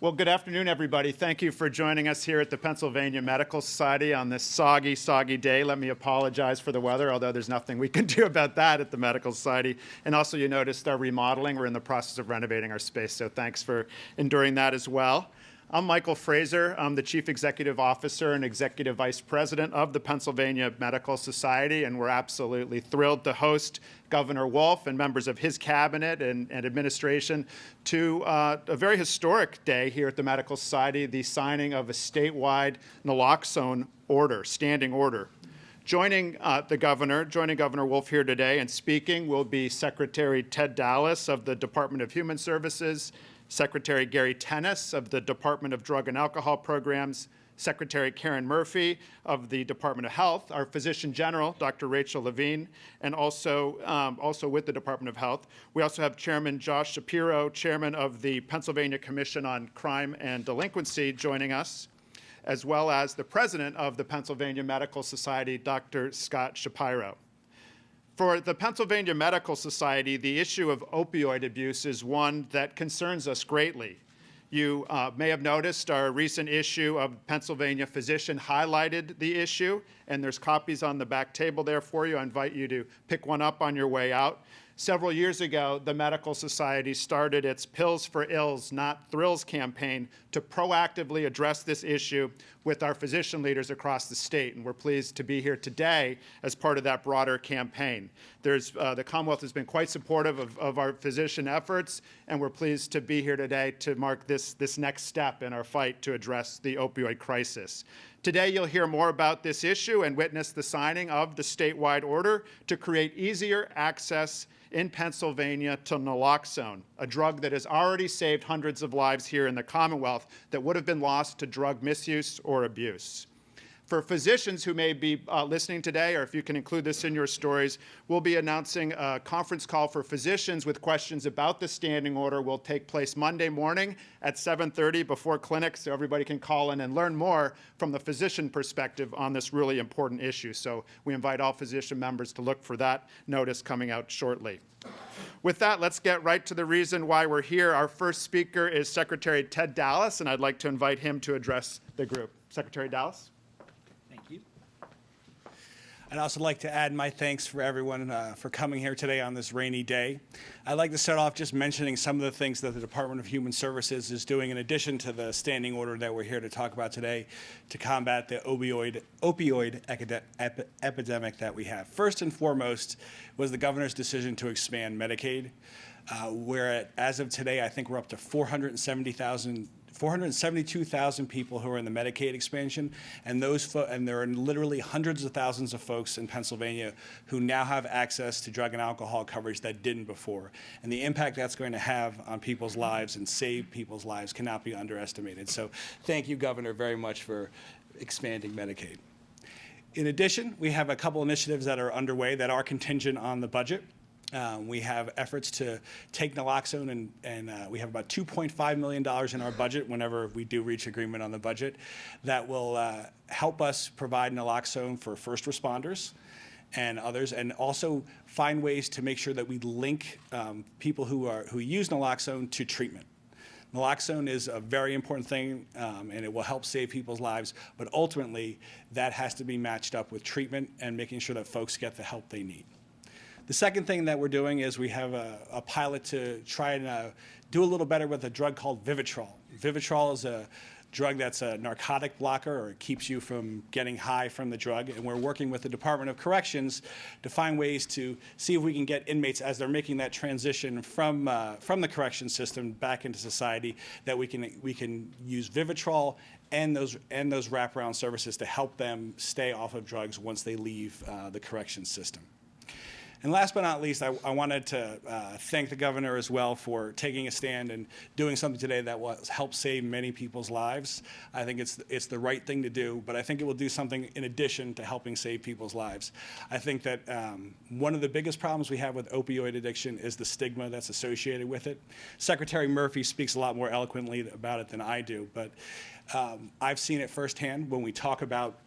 Well, good afternoon, everybody. Thank you for joining us here at the Pennsylvania Medical Society on this soggy, soggy day. Let me apologize for the weather, although there's nothing we can do about that at the Medical Society. And also, you noticed our remodeling. We're in the process of renovating our space, so thanks for enduring that as well. I'm Michael Fraser. I'm the Chief Executive Officer and Executive Vice President of the Pennsylvania Medical Society, and we're absolutely thrilled to host Governor Wolf and members of his cabinet and, and administration to uh, a very historic day here at the Medical Society, the signing of a statewide naloxone order, standing order. Joining uh, the governor, joining Governor Wolf here today and speaking will be Secretary Ted Dallas of the Department of Human Services, Secretary Gary Tennis of the Department of Drug and Alcohol Programs, Secretary Karen Murphy of the Department of Health, our Physician General, Dr. Rachel Levine, and also, um, also with the Department of Health. We also have Chairman Josh Shapiro, Chairman of the Pennsylvania Commission on Crime and Delinquency, joining us, as well as the President of the Pennsylvania Medical Society, Dr. Scott Shapiro. For the Pennsylvania Medical Society, the issue of opioid abuse is one that concerns us greatly. You uh, may have noticed our recent issue of Pennsylvania Physician highlighted the issue, and there's copies on the back table there for you. I invite you to pick one up on your way out. Several years ago, the Medical Society started its Pills for Ills, Not Thrills campaign to proactively address this issue with our physician leaders across the state. And we're pleased to be here today as part of that broader campaign. There's, uh, the Commonwealth has been quite supportive of, of, our physician efforts, and we're pleased to be here today to mark this, this next step in our fight to address the opioid crisis. Today, you'll hear more about this issue and witness the signing of the statewide order to create easier access in Pennsylvania to naloxone, a drug that has already saved hundreds of lives here in the Commonwealth that would have been lost to drug misuse or abuse. For physicians who may be uh, listening today, or if you can include this in your stories, we'll be announcing a conference call for physicians with questions about the standing order will take place Monday morning at 7.30 before clinic, so everybody can call in and learn more from the physician perspective on this really important issue. So we invite all physician members to look for that notice coming out shortly. With that, let's get right to the reason why we're here. Our first speaker is Secretary Ted Dallas, and I'd like to invite him to address the group. Secretary Dallas? I'd also like to add my thanks for everyone uh, for coming here today on this rainy day. I'd like to start off just mentioning some of the things that the Department of Human Services is doing in addition to the standing order that we're here to talk about today to combat the opioid, opioid ep epidemic that we have. First and foremost was the governor's decision to expand Medicaid. Uh, where as of today, I think we're up to 470,000 472,000 people who are in the Medicaid expansion, and those and there are literally hundreds of thousands of folks in Pennsylvania who now have access to drug and alcohol coverage that didn't before. And the impact that's going to have on people's lives and save people's lives cannot be underestimated. So thank you, Governor, very much for expanding Medicaid. In addition, we have a couple initiatives that are underway that are contingent on the budget. Um, we have efforts to take naloxone, and, and uh, we have about $2.5 million in our budget whenever we do reach agreement on the budget that will uh, help us provide naloxone for first responders and others, and also find ways to make sure that we link um, people who, are, who use naloxone to treatment. Naloxone is a very important thing, um, and it will help save people's lives, but ultimately, that has to be matched up with treatment and making sure that folks get the help they need. The second thing that we're doing is we have a, a pilot to try and uh, do a little better with a drug called Vivitrol. Vivitrol is a drug that's a narcotic blocker or it keeps you from getting high from the drug. And we're working with the Department of Corrections to find ways to see if we can get inmates as they're making that transition from, uh, from the correction system back into society that we can, we can use Vivitrol and those, and those wraparound services to help them stay off of drugs once they leave uh, the correction system. And last but not least, I, I wanted to uh, thank the governor as well for taking a stand and doing something today that will help save many people's lives. I think it's, it's the right thing to do, but I think it will do something in addition to helping save people's lives. I think that um, one of the biggest problems we have with opioid addiction is the stigma that's associated with it. Secretary Murphy speaks a lot more eloquently about it than I do, but um, I've seen it firsthand when we talk about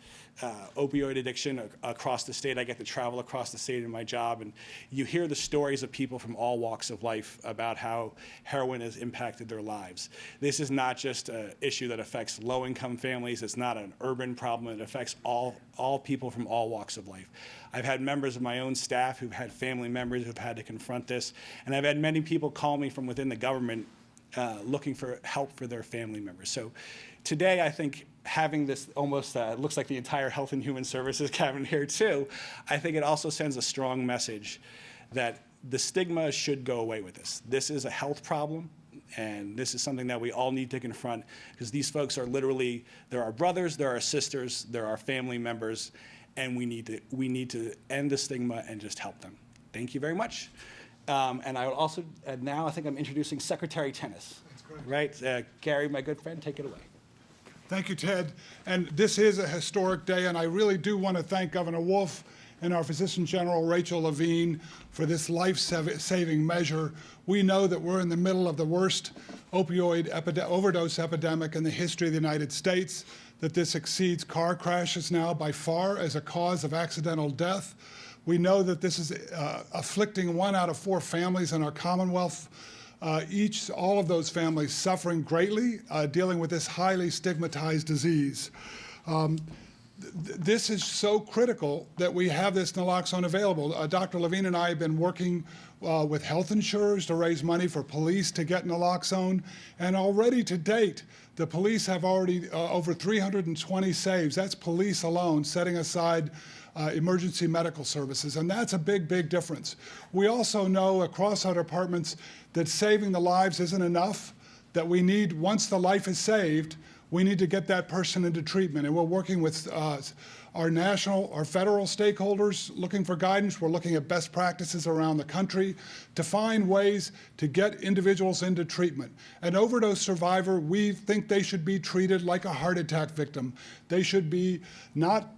uh, opioid addiction ac- across the state. I get to travel across the state in my job, and you hear the stories of people from all walks of life about how heroin has impacted their lives. This is not just an issue that affects low-income families. It's not an urban problem. It affects all all people from all walks of life. I've had members of my own staff who've had family members who've had to confront this, and I've had many people call me from within the government uh, looking for help for their family members. So today, I think having this almost uh, looks like the entire Health and Human Services cabinet here too, I think it also sends a strong message that the stigma should go away with this. This is a health problem. And this is something that we all need to confront because these folks are literally, they're our brothers, they're our sisters, they're our family members, and we need to, we need to end the stigma and just help them. Thank you very much. Um, and I would also, uh, now I think I'm introducing Secretary Tennis. Right? Uh, Gary, my good friend, take it away. Thank you, Ted. And this is a historic day, and I really do want to thank Governor Wolf and our Physician General Rachel Levine for this life-saving measure. We know that we're in the middle of the worst opioid epide- overdose epidemic in the history of the United States, that this exceeds car crashes now by far as a cause of accidental death. We know that this is uh, afflicting one out of four families in our Commonwealth. Uh, each, all of those families suffering greatly, uh, dealing with this highly stigmatized disease. Um, th- this is so critical that we have this naloxone available. Uh, Dr. Levine and I have been working uh, with health insurers to raise money for police to get naloxone, and already to date, the police have already uh, over 320 saves. That's police alone, setting aside uh, emergency medical services, and that's a big, big difference. We also know across our departments that saving the lives isn't enough, that we need, once the life is saved, we need to get that person into treatment. And we're working with uh, our national, our federal stakeholders looking for guidance. We're looking at best practices around the country to find ways to get individuals into treatment. An overdose survivor, we think they should be treated like a heart attack victim. They should be not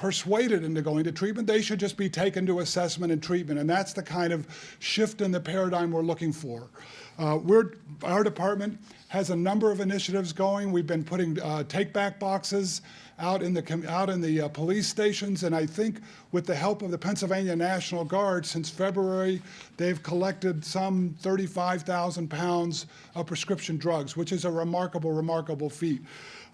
persuaded into going to treatment. They should just be taken to assessment and treatment. And that's the kind of shift in the paradigm we're looking for. Uh, we're, our department has a number of initiatives going. We've been putting uh, take-back boxes out in the out in the uh, police stations, and I think with the help of the Pennsylvania National Guard, since February, they've collected some 35,000 pounds of prescription drugs, which is a remarkable, remarkable feat.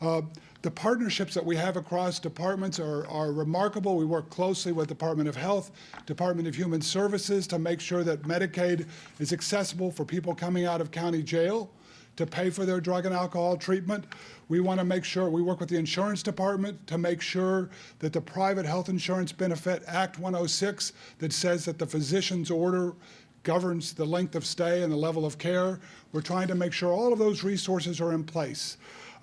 Uh, the partnerships that we have across departments are, are remarkable. We work closely with Department of Health, Department of Human Services to make sure that Medicaid is accessible for people coming out of county jail to pay for their drug and alcohol treatment. We want to make sure, we work with the insurance department to make sure that the Private Health Insurance Benefit Act 106 that says that the physician's order governs the length of stay and the level of care. We're trying to make sure all of those resources are in place.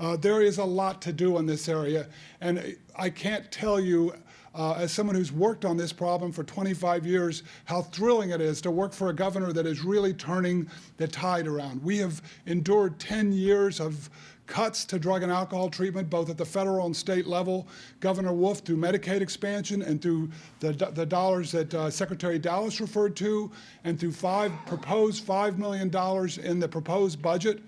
Uh, there is a lot to do in this area, and I can't tell you, uh, as someone who's worked on this problem for 25 years, how thrilling it is to work for a governor that is really turning the tide around. We have endured 10 years of cuts to drug and alcohol treatment, both at the federal and state level. Governor Wolf, through Medicaid expansion and through the, the dollars that uh, Secretary Dallas referred to, and through five proposed $5 million in the proposed budget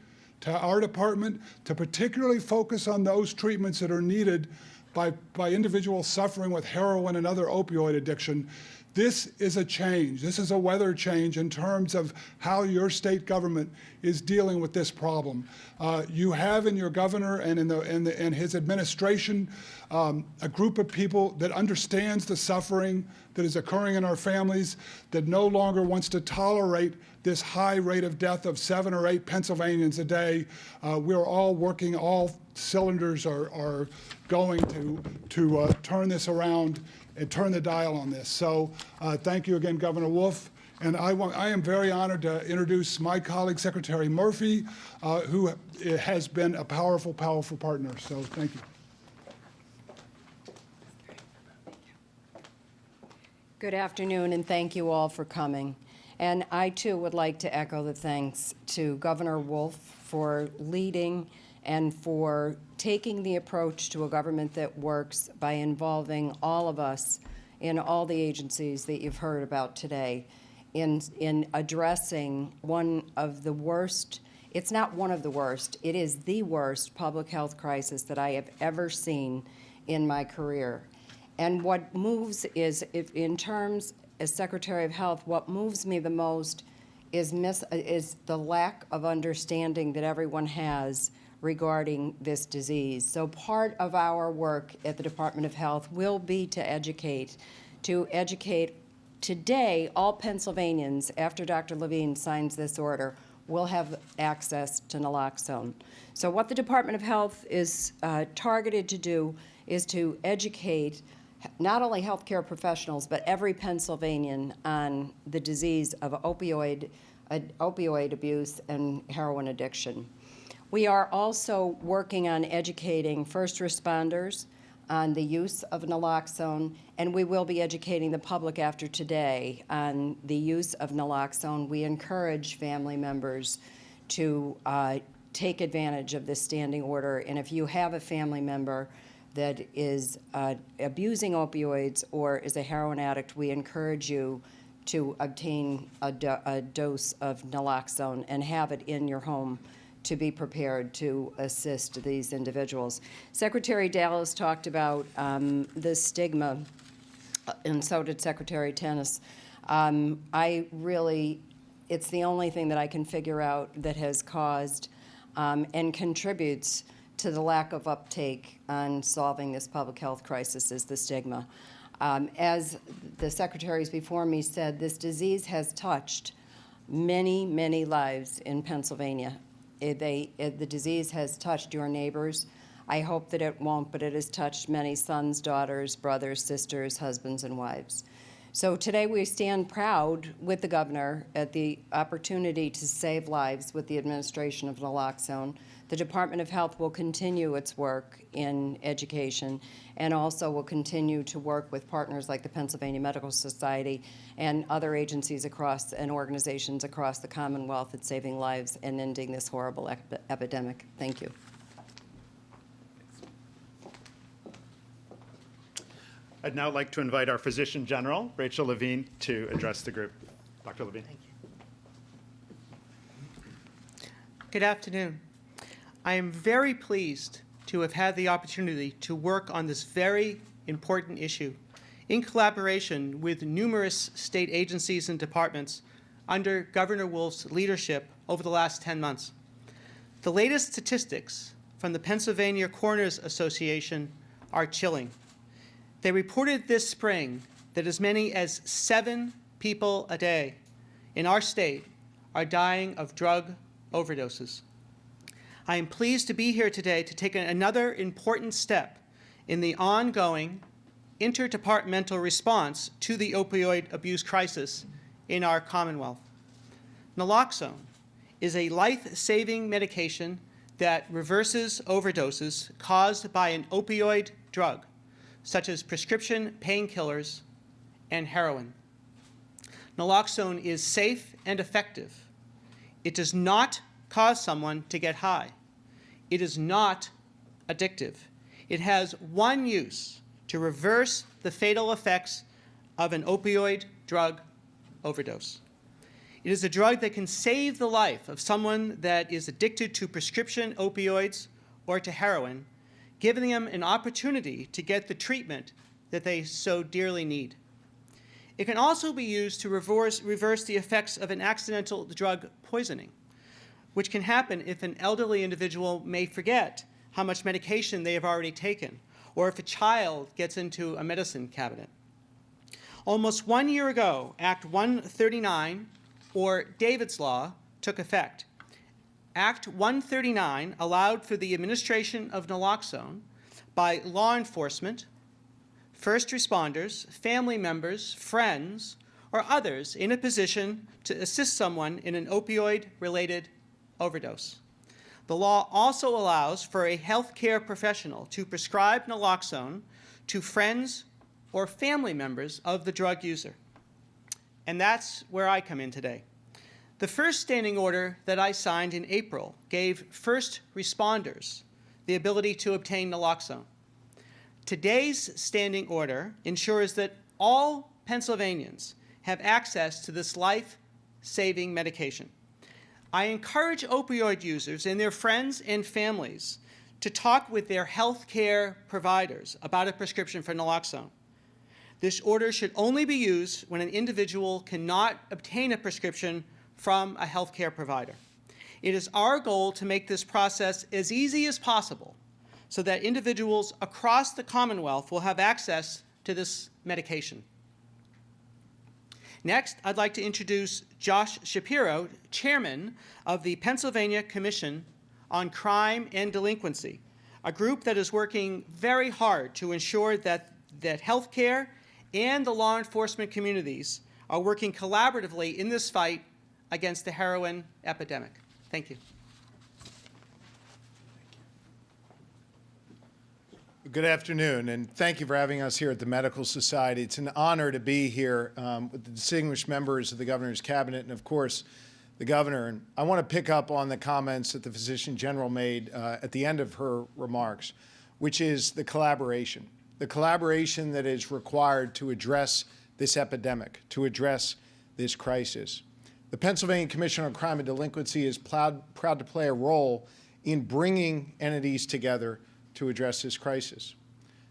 to our department to particularly focus on those treatments that are needed by, by individuals suffering with heroin and other opioid addiction. This is a change. This is a weather change in terms of how your state government is dealing with this problem. Uh, you have in your governor and in, the, in, the, in his administration um, a group of people that understands the suffering that is occurring in our families, that no longer wants to tolerate this high rate of death of seven or eight Pennsylvanians a day. Uh, we're all working, all cylinders are, are going to, to uh, turn this around and turn the dial on this. So uh, thank you again, Governor Wolf. And I, want, I am very honored to introduce my colleague, Secretary Murphy, uh, who has been a powerful, powerful partner. So thank you. Good afternoon, and thank you all for coming. And I too would like to echo the thanks to Governor Wolf for leading and for taking the approach to a government that works by involving all of us in all the agencies that you've heard about today in, in addressing one of the worst, it's not one of the worst, it is the worst public health crisis that I have ever seen in my career. And what moves is, if, in terms, as Secretary of Health, what moves me the most is mis, is the lack of understanding that everyone has regarding this disease. So part of our work at the Department of Health will be to educate, to educate today, all Pennsylvanians, after Dr. Levine signs this order, will have access to naloxone. So what the Department of Health is uh, targeted to do is to educate not only healthcare professionals, but every Pennsylvanian on the disease of opioid, uh, opioid abuse and heroin addiction. We are also working on educating first responders on the use of naloxone, and we will be educating the public after today on the use of naloxone. We encourage family members to uh, take advantage of this standing order, and if you have a family member that is uh, abusing opioids or is a heroin addict, we encourage you to obtain a, do a dose of naloxone and have it in your home to be prepared to assist these individuals. Secretary Dallas talked about um, the stigma, uh, and so did Secretary Tennis. Um, I really, it's the only thing that I can figure out that has caused um, and contributes to the lack of uptake on solving this public health crisis is the stigma. Um, as the secretaries before me said, this disease has touched many, many lives in Pennsylvania. It, they, it, the disease has touched your neighbors. I hope that it won't, but it has touched many sons, daughters, brothers, sisters, husbands, and wives. So today we stand proud with the governor at the opportunity to save lives with the administration of naloxone. The Department of Health will continue its work in education and also will continue to work with partners like the Pennsylvania Medical Society and other agencies across and organizations across the Commonwealth at saving lives and ending this horrible ep epidemic. Thank you. I'd now like to invite our Physician General, Rachel Levine, to address the group. Dr. Levine. Thank you. Good afternoon. I am very pleased to have had the opportunity to work on this very important issue in collaboration with numerous state agencies and departments under Governor Wolf's leadership over the last 10 months. The latest statistics from the Pennsylvania Coroners Association are chilling. They reported this spring that as many as seven people a day in our state are dying of drug overdoses. I am pleased to be here today to take another important step in the ongoing interdepartmental response to the opioid abuse crisis in our Commonwealth. Naloxone is a life-saving medication that reverses overdoses caused by an opioid drug such as prescription painkillers and heroin. Naloxone is safe and effective. It does not cause someone to get high. It is not addictive. It has one use to reverse the fatal effects of an opioid drug overdose. It is a drug that can save the life of someone that is addicted to prescription opioids or to heroin giving them an opportunity to get the treatment that they so dearly need. It can also be used to reverse, reverse the effects of an accidental drug poisoning, which can happen if an elderly individual may forget how much medication they have already taken, or if a child gets into a medicine cabinet. Almost one year ago, Act 139, or David's Law, took effect. Act 139 allowed for the administration of naloxone by law enforcement, first responders, family members, friends, or others in a position to assist someone in an opioid-related overdose. The law also allows for a healthcare professional to prescribe naloxone to friends or family members of the drug user. And that's where I come in today. The first standing order that I signed in April gave first responders the ability to obtain naloxone. Today's standing order ensures that all Pennsylvanians have access to this life-saving medication. I encourage opioid users and their friends and families to talk with their health care providers about a prescription for naloxone. This order should only be used when an individual cannot obtain a prescription from a healthcare provider. It is our goal to make this process as easy as possible so that individuals across the Commonwealth will have access to this medication. Next, I'd like to introduce Josh Shapiro, Chairman of the Pennsylvania Commission on Crime and Delinquency, a group that is working very hard to ensure that, that healthcare and the law enforcement communities are working collaboratively in this fight against the heroin epidemic. Thank you. Good afternoon, and thank you for having us here at the Medical Society. It's an honor to be here um, with the distinguished members of the governor's cabinet and, of course, the governor. And I want to pick up on the comments that the physician general made uh, at the end of her remarks, which is the collaboration, the collaboration that is required to address this epidemic, to address this crisis. The Pennsylvania Commission on Crime and Delinquency is proud, proud to play a role in bringing entities together to address this crisis.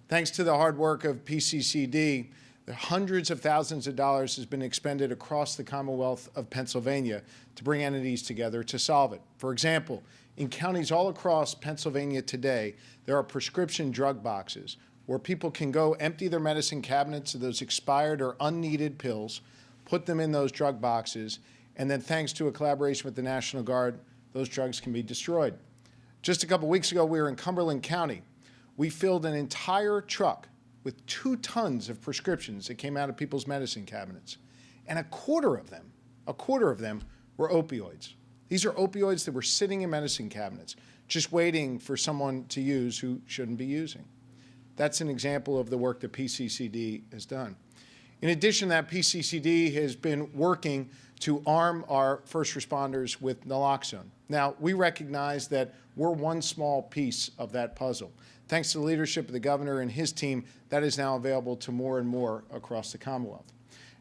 Thanks to the hard work of PCCD, hundreds of thousands of dollars has been expended across the Commonwealth of Pennsylvania to bring entities together to solve it. For example, in counties all across Pennsylvania today, there are prescription drug boxes where people can go empty their medicine cabinets of those expired or unneeded pills, put them in those drug boxes, and then thanks to a collaboration with the National Guard, those drugs can be destroyed. Just a couple weeks ago, we were in Cumberland County. We filled an entire truck with two tons of prescriptions that came out of people's medicine cabinets. And a quarter of them, a quarter of them were opioids. These are opioids that were sitting in medicine cabinets, just waiting for someone to use who shouldn't be using. That's an example of the work that PCCD has done. In addition that, PCCD has been working to arm our first responders with naloxone. Now, we recognize that we're one small piece of that puzzle. Thanks to the leadership of the governor and his team, that is now available to more and more across the Commonwealth.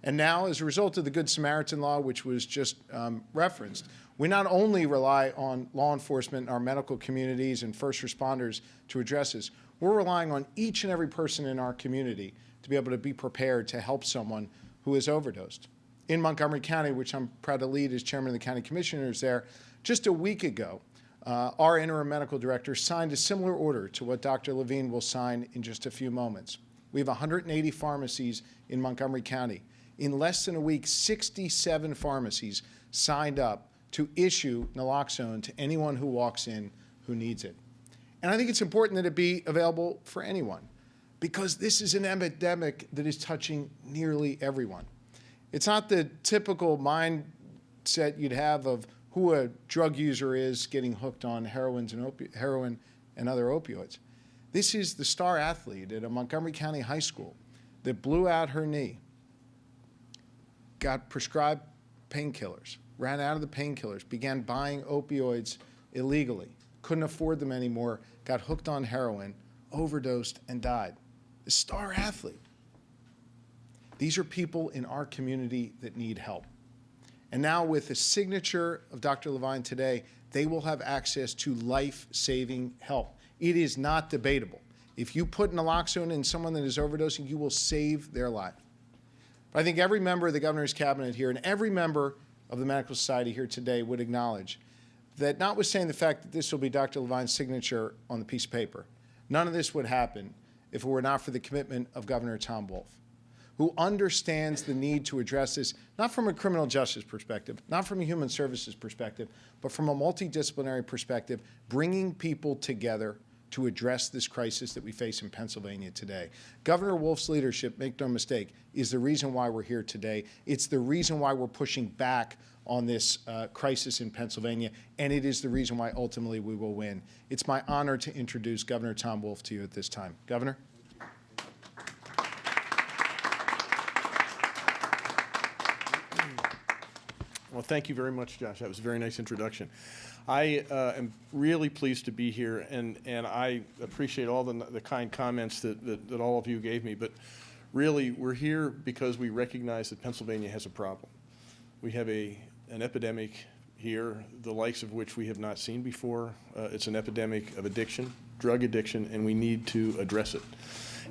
And now, as a result of the Good Samaritan law, which was just um, referenced, we not only rely on law enforcement, our medical communities, and first responders to address this, we're relying on each and every person in our community to be able to be prepared to help someone who has overdosed. In Montgomery County, which I'm proud to lead as chairman of the county commissioners there, just a week ago, uh, our interim medical director signed a similar order to what Dr. Levine will sign in just a few moments. We have 180 pharmacies in Montgomery County. In less than a week, 67 pharmacies signed up to issue naloxone to anyone who walks in who needs it. And I think it's important that it be available for anyone because this is an epidemic that is touching nearly everyone. It's not the typical mindset you'd have of who a drug user is getting hooked on and heroin and other opioids. This is the star athlete at a Montgomery County high school that blew out her knee, got prescribed painkillers, ran out of the painkillers, began buying opioids illegally, couldn't afford them anymore, got hooked on heroin, overdosed, and died. The star athlete. These are people in our community that need help. And now with the signature of Dr. Levine today, they will have access to life-saving help. It is not debatable. If you put naloxone in someone that is overdosing, you will save their life. But I think every member of the governor's cabinet here and every member of the Medical Society here today would acknowledge that notwithstanding the fact that this will be Dr. Levine's signature on the piece of paper, none of this would happen if it were not for the commitment of Governor Tom Wolf who understands the need to address this, not from a criminal justice perspective, not from a human services perspective, but from a multidisciplinary perspective, bringing people together to address this crisis that we face in Pennsylvania today. Governor Wolf's leadership, make no mistake, is the reason why we're here today. It's the reason why we're pushing back on this uh, crisis in Pennsylvania, and it is the reason why ultimately we will win. It's my honor to introduce Governor Tom Wolf to you at this time. Governor? Well, thank you very much, Josh. That was a very nice introduction. I uh, am really pleased to be here, and, and I appreciate all the, the kind comments that, that, that all of you gave me. But really, we're here because we recognize that Pennsylvania has a problem. We have a, an epidemic here, the likes of which we have not seen before. Uh, It's an epidemic of addiction, drug addiction, and we need to address it.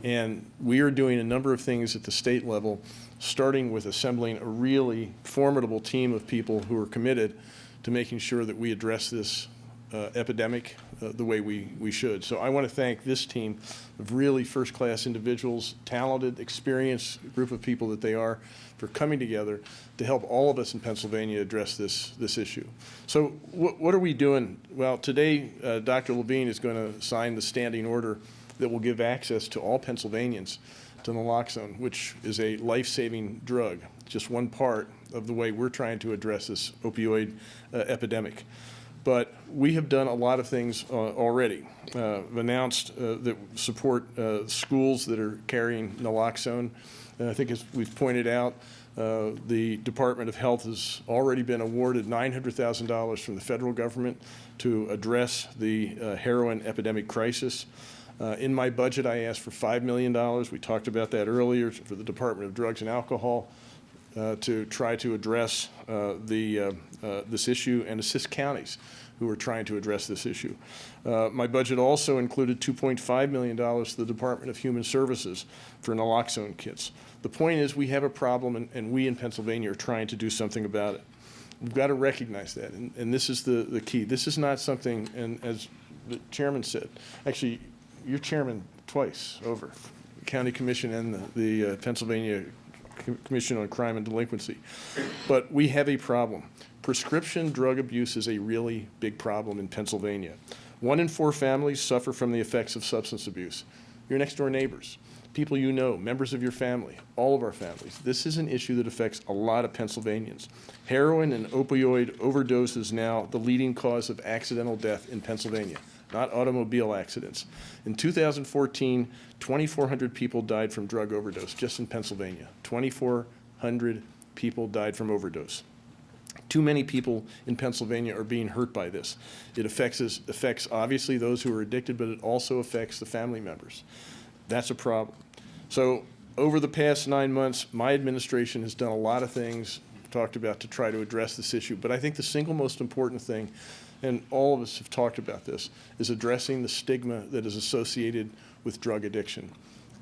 And we are doing a number of things at the state level, starting with assembling a really formidable team of people who are committed to making sure that we address this uh, epidemic uh, the way we, we should. So I want to thank this team of really first-class individuals, talented, experienced group of people that they are, for coming together to help all of us in Pennsylvania address this, this issue. So what, what are we doing? Well, today, uh, Dr. Levine is going to sign the standing order that will give access to all Pennsylvanians to naloxone, which is a life-saving drug, just one part of the way we're trying to address this opioid uh, epidemic. But we have done a lot of things uh, already. Uh, announced uh, that support uh, schools that are carrying naloxone. And I think as we've pointed out, uh, the Department of Health has already been awarded $900,000 from the federal government to address the uh, heroin epidemic crisis. In my budget, I asked for $5 million. We talked about that earlier for the Department of Drugs and Alcohol uh, to try to address uh, the, uh, uh, this issue and assist counties who are trying to address this issue. My budget also included $2.5 million to the Department of Human Services for naloxone kits. The point is, we have a problem, and- and we in Pennsylvania are trying to do something about it. We've got to recognize that, and, and this is the, the key. This is not something, and as the chairman said, actually, you're chairman twice over, the county commission and the, the uh, Pennsylvania Commission on Crime and Delinquency. But we have a problem. Prescription drug abuse is a really big problem in Pennsylvania. One in four families suffer from the effects of substance abuse. Your next door neighbors, people you know, members of your family, all of our families. This is an issue that affects a lot of Pennsylvanians. Heroin and opioid overdose is now the leading cause of accidental death in Pennsylvania, not automobile accidents. In 2014, 2,400 people died from drug overdose just in Pennsylvania. 2,400 people died from overdose. Too many people in Pennsylvania are being hurt by this. It affects, affects obviously those who are addicted, but it also affects the family members. That's a problem. So over the past nine months, my administration has done a lot of things, talked about to try to address this issue. But I think the single most important thing, and all of us have talked about this, is addressing the stigma that is associated with drug addiction.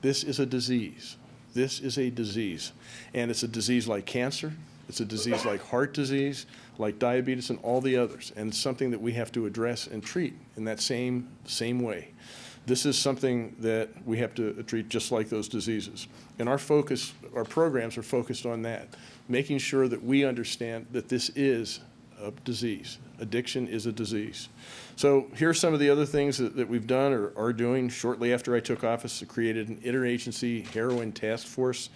This is a disease. This is a disease. And it's a disease like cancer. It's a disease like heart disease, like diabetes, and all the others. And it's something that we have to address and treat in that same, same way. This is something that we have to treat just like those diseases. And our focus, our programs are focused on that, making sure that we understand that this is a disease. Addiction is a disease. So here are some of the other things that, that we've done or are doing. Shortly after I took office, I created an interagency heroin task force.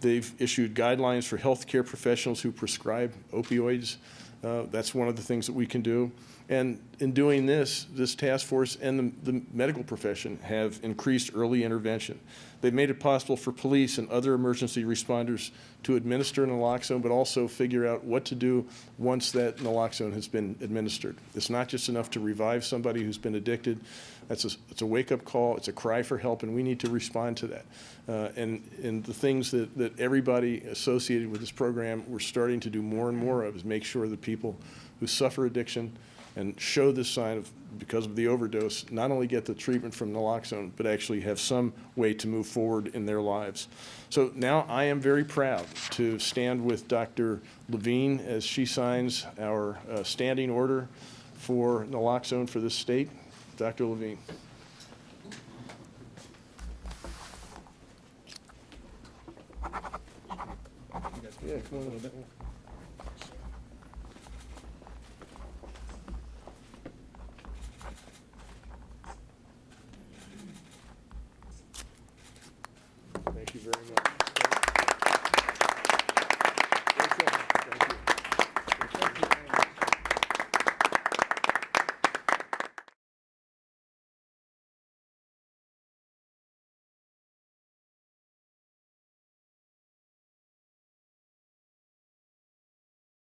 They've issued guidelines for healthcare professionals who prescribe opioids. Uh, That's one of the things that we can do. And in doing this, this task force and the, the medical profession have increased early intervention. They've made it possible for police and other emergency responders to administer naloxone, but also figure out what to do once that naloxone has been administered. It's not just enough to revive somebody who's been addicted. That's a, it's a wake-up call, it's a cry for help, and we need to respond to that. Uh, and, and the things that, that everybody associated with this program, we're starting to do more and more of, is make sure that people who suffer addiction and show this sign of, because of the overdose, not only get the treatment from naloxone, but actually have some way to move forward in their lives. So now I am very proud to stand with Dr. Levine as she signs our uh, standing order for naloxone for this state. Dr. Levine. Yeah, come on over. Thank you very